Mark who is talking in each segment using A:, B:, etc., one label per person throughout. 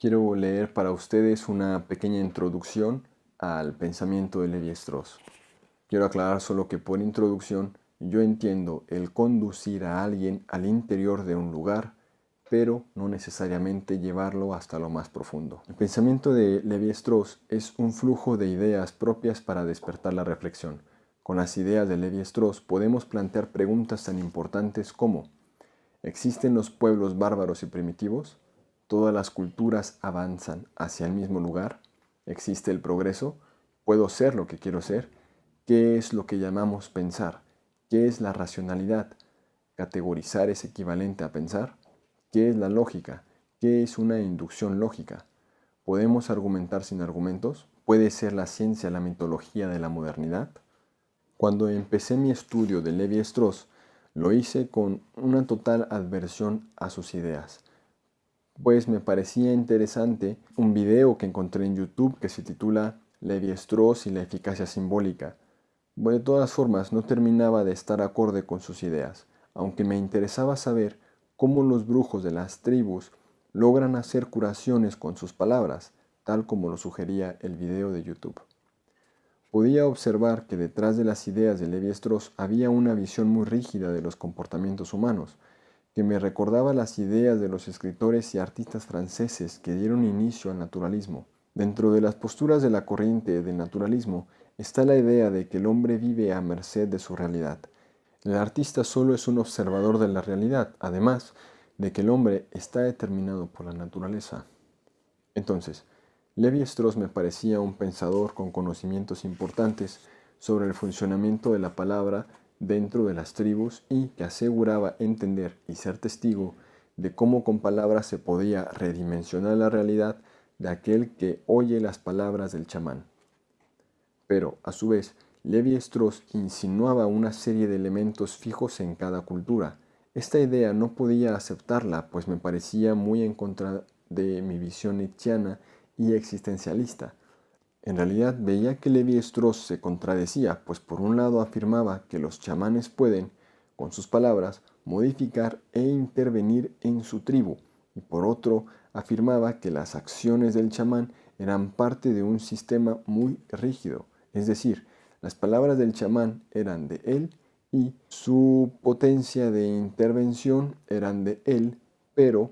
A: Quiero leer para ustedes una pequeña introducción al pensamiento de Levi-Strauss. Quiero aclarar solo que por introducción yo entiendo el conducir a alguien al interior de un lugar, pero no necesariamente llevarlo hasta lo más profundo. El pensamiento de Levi-Strauss es un flujo de ideas propias para despertar la reflexión. Con las ideas de Levi-Strauss podemos plantear preguntas tan importantes como ¿Existen los pueblos bárbaros y primitivos? ¿Todas las culturas avanzan hacia el mismo lugar? ¿Existe el progreso? ¿Puedo ser lo que quiero ser? ¿Qué es lo que llamamos pensar? ¿Qué es la racionalidad? ¿Categorizar es equivalente a pensar? ¿Qué es la lógica? ¿Qué es una inducción lógica? ¿Podemos argumentar sin argumentos? ¿Puede ser la ciencia la mitología de la modernidad? Cuando empecé mi estudio de Levi-Strauss, lo hice con una total adversión a sus ideas, pues me parecía interesante un video que encontré en YouTube que se titula Levi-Strauss y la eficacia simbólica. De todas formas, no terminaba de estar acorde con sus ideas, aunque me interesaba saber cómo los brujos de las tribus logran hacer curaciones con sus palabras, tal como lo sugería el video de YouTube. Podía observar que detrás de las ideas de Levi-Strauss había una visión muy rígida de los comportamientos humanos, que me recordaba las ideas de los escritores y artistas franceses que dieron inicio al naturalismo. Dentro de las posturas de la corriente del naturalismo está la idea de que el hombre vive a merced de su realidad. El artista solo es un observador de la realidad, además de que el hombre está determinado por la naturaleza. Entonces, Levi Strauss me parecía un pensador con conocimientos importantes sobre el funcionamiento de la palabra dentro de las tribus y que aseguraba entender y ser testigo de cómo con palabras se podía redimensionar la realidad de aquel que oye las palabras del chamán. Pero, a su vez, Levi Strauss insinuaba una serie de elementos fijos en cada cultura. Esta idea no podía aceptarla, pues me parecía muy en contra de mi visión nietzscheana y existencialista. En realidad veía que Levi Strauss se contradecía, pues por un lado afirmaba que los chamanes pueden, con sus palabras, modificar e intervenir en su tribu, y por otro afirmaba que las acciones del chamán eran parte de un sistema muy rígido, es decir, las palabras del chamán eran de él y su potencia de intervención eran de él, pero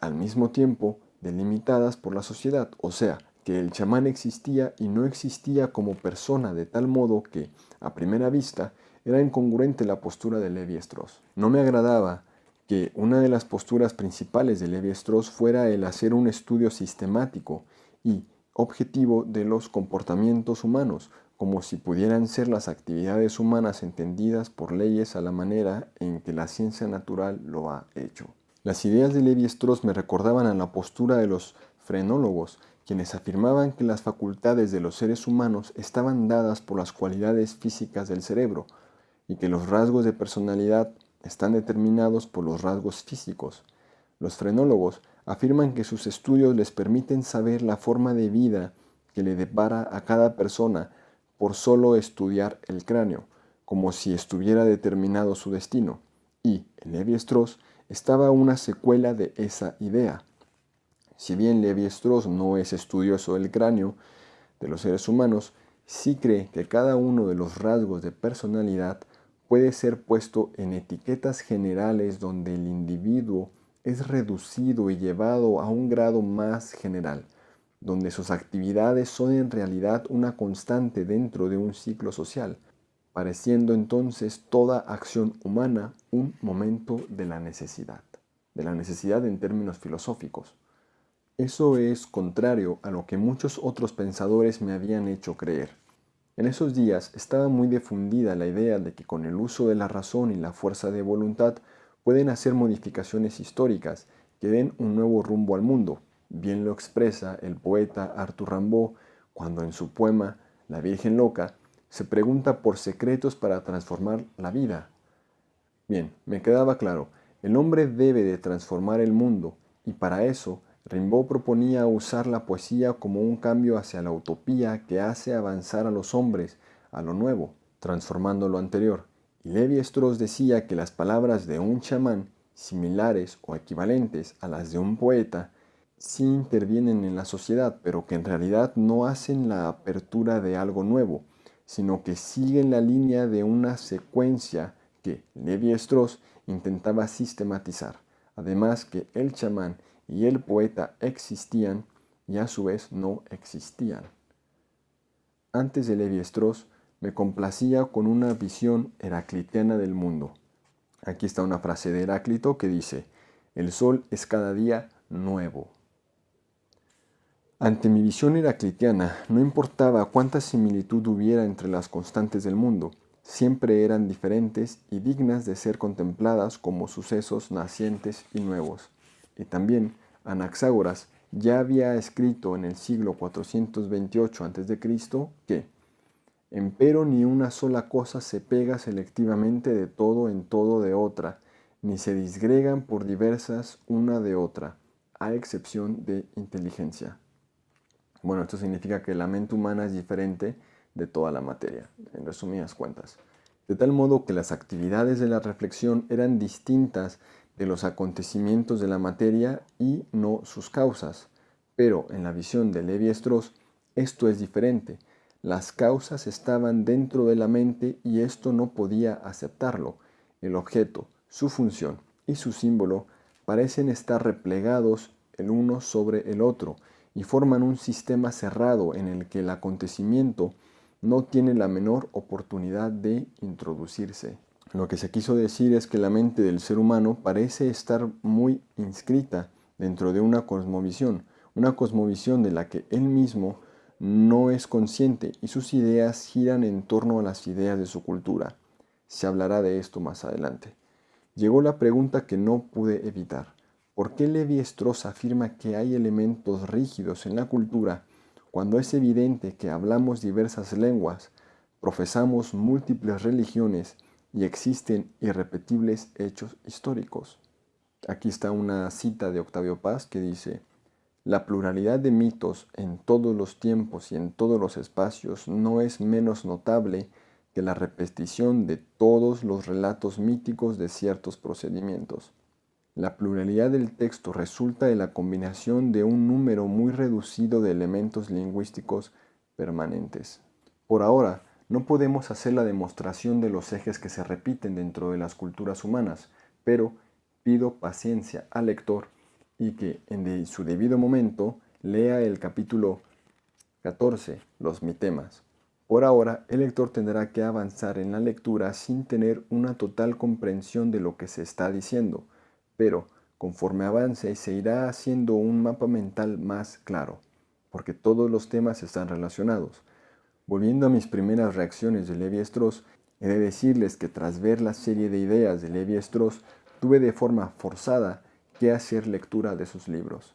A: al mismo tiempo delimitadas por la sociedad, o sea, que el chamán existía y no existía como persona de tal modo que, a primera vista, era incongruente la postura de Levi Strauss. No me agradaba que una de las posturas principales de Levi Strauss fuera el hacer un estudio sistemático y objetivo de los comportamientos humanos, como si pudieran ser las actividades humanas entendidas por leyes a la manera en que la ciencia natural lo ha hecho. Las ideas de Levi-Strauss me recordaban a la postura de los frenólogos, quienes afirmaban que las facultades de los seres humanos estaban dadas por las cualidades físicas del cerebro y que los rasgos de personalidad están determinados por los rasgos físicos. Los frenólogos afirman que sus estudios les permiten saber la forma de vida que le depara a cada persona por solo estudiar el cráneo, como si estuviera determinado su destino. Y, en Levi-Strauss, estaba una secuela de esa idea. Si bien Levi-Strauss no es estudioso del cráneo de los seres humanos, sí cree que cada uno de los rasgos de personalidad puede ser puesto en etiquetas generales donde el individuo es reducido y llevado a un grado más general, donde sus actividades son en realidad una constante dentro de un ciclo social, pareciendo entonces toda acción humana un momento de la necesidad, de la necesidad en términos filosóficos. Eso es contrario a lo que muchos otros pensadores me habían hecho creer. En esos días estaba muy difundida la idea de que con el uso de la razón y la fuerza de voluntad pueden hacer modificaciones históricas que den un nuevo rumbo al mundo. Bien lo expresa el poeta Arthur Rimbaud cuando en su poema La Virgen Loca se pregunta por secretos para transformar la vida. Bien, me quedaba claro, el hombre debe de transformar el mundo y para eso Rimbaud proponía usar la poesía como un cambio hacia la utopía que hace avanzar a los hombres a lo nuevo, transformando lo anterior. Y Levi Strauss decía que las palabras de un chamán, similares o equivalentes a las de un poeta, sí intervienen en la sociedad, pero que en realidad no hacen la apertura de algo nuevo, sino que siguen la línea de una secuencia que Levi Strauss intentaba sistematizar. Además que el chamán y el poeta existían y a su vez no existían. Antes de Levi Strauss me complacía con una visión heraclitiana del mundo. Aquí está una frase de Heráclito que dice, el sol es cada día nuevo. Ante mi visión heraclitiana, no importaba cuánta similitud hubiera entre las constantes del mundo, siempre eran diferentes y dignas de ser contempladas como sucesos nacientes y nuevos. Y también Anaxágoras ya había escrito en el siglo 428 a.C. que Empero ni una sola cosa se pega selectivamente de todo en todo de otra, ni se disgregan por diversas una de otra, a excepción de inteligencia. Bueno, esto significa que la mente humana es diferente de toda la materia, en resumidas cuentas. De tal modo que las actividades de la reflexión eran distintas de los acontecimientos de la materia y no sus causas. Pero en la visión de Levi Strauss, esto es diferente. Las causas estaban dentro de la mente y esto no podía aceptarlo. El objeto, su función y su símbolo parecen estar replegados el uno sobre el otro y forman un sistema cerrado en el que el acontecimiento no tiene la menor oportunidad de introducirse. Lo que se quiso decir es que la mente del ser humano parece estar muy inscrita dentro de una cosmovisión, una cosmovisión de la que él mismo no es consciente y sus ideas giran en torno a las ideas de su cultura. Se hablará de esto más adelante. Llegó la pregunta que no pude evitar. ¿Por qué Levi Strauss afirma que hay elementos rígidos en la cultura cuando es evidente que hablamos diversas lenguas, profesamos múltiples religiones y existen irrepetibles hechos históricos? Aquí está una cita de Octavio Paz que dice, la pluralidad de mitos en todos los tiempos y en todos los espacios no es menos notable que la repetición de todos los relatos míticos de ciertos procedimientos. La pluralidad del texto resulta de la combinación de un número muy reducido de elementos lingüísticos permanentes. Por ahora, no podemos hacer la demostración de los ejes que se repiten dentro de las culturas humanas, pero pido paciencia al lector y que en su debido momento lea el capítulo 14, los mitemas. Por ahora, el lector tendrá que avanzar en la lectura sin tener una total comprensión de lo que se está diciendo, pero conforme avance se irá haciendo un mapa mental más claro, porque todos los temas están relacionados. Volviendo a mis primeras reacciones de Levi Strauss, he de decirles que tras ver la serie de ideas de Levi Strauss, tuve de forma forzada que hacer lectura de sus libros.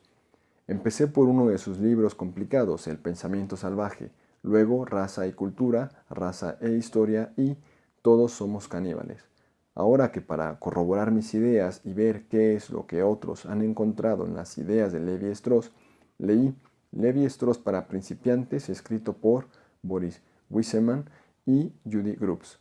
A: Empecé por uno de sus libros complicados, El pensamiento salvaje, luego Raza y cultura, Raza e historia y Todos somos caníbales. Ahora que para corroborar mis ideas y ver qué es lo que otros han encontrado en las ideas de Levi Strauss, leí Levi Strauss para principiantes escrito por Boris Wiseman y Judy Grubbs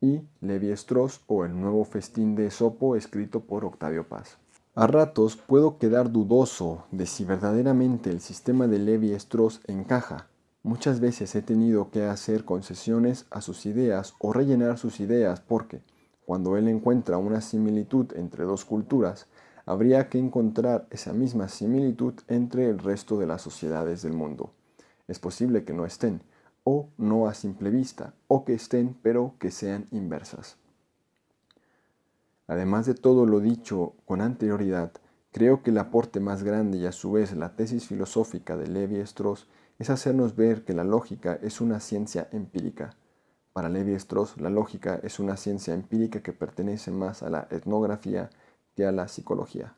A: y Levi Strauss o El nuevo festín de Sopo escrito por Octavio Paz. A ratos puedo quedar dudoso de si verdaderamente el sistema de Levi Strauss encaja. Muchas veces he tenido que hacer concesiones a sus ideas o rellenar sus ideas porque cuando él encuentra una similitud entre dos culturas, habría que encontrar esa misma similitud entre el resto de las sociedades del mundo. Es posible que no estén, o no a simple vista, o que estén pero que sean inversas. Además de todo lo dicho con anterioridad, creo que el aporte más grande y a su vez la tesis filosófica de Levi Strauss es hacernos ver que la lógica es una ciencia empírica, para Levi Strauss, la lógica es una ciencia empírica que pertenece más a la etnografía que a la psicología.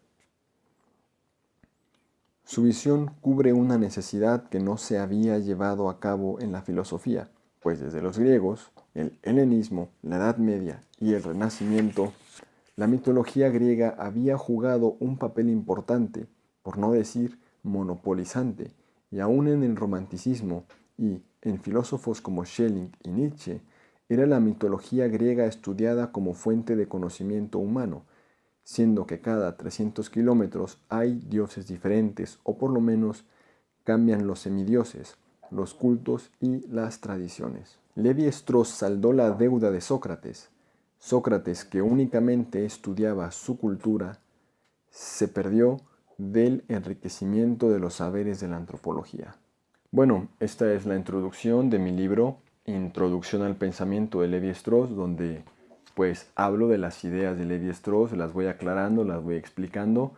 A: Su visión cubre una necesidad que no se había llevado a cabo en la filosofía, pues desde los griegos, el helenismo, la Edad Media y el Renacimiento, la mitología griega había jugado un papel importante, por no decir monopolizante, y aún en el romanticismo y en filósofos como Schelling y Nietzsche, era la mitología griega estudiada como fuente de conocimiento humano. Siendo que cada 300 kilómetros hay dioses diferentes o por lo menos cambian los semidioses, los cultos y las tradiciones. Levi Strauss saldó la deuda de Sócrates. Sócrates, que únicamente estudiaba su cultura, se perdió del enriquecimiento de los saberes de la antropología. Bueno, esta es la introducción de mi libro Introducción al pensamiento de Levi Strauss, donde pues hablo de las ideas de Levi Strauss, las voy aclarando, las voy explicando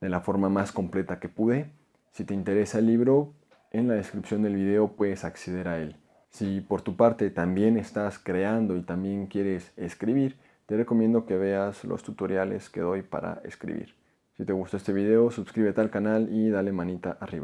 A: de la forma más completa que pude. Si te interesa el libro, en la descripción del video puedes acceder a él. Si por tu parte también estás creando y también quieres escribir, te recomiendo que veas los tutoriales que doy para escribir. Si te gustó este video, suscríbete al canal y dale manita arriba.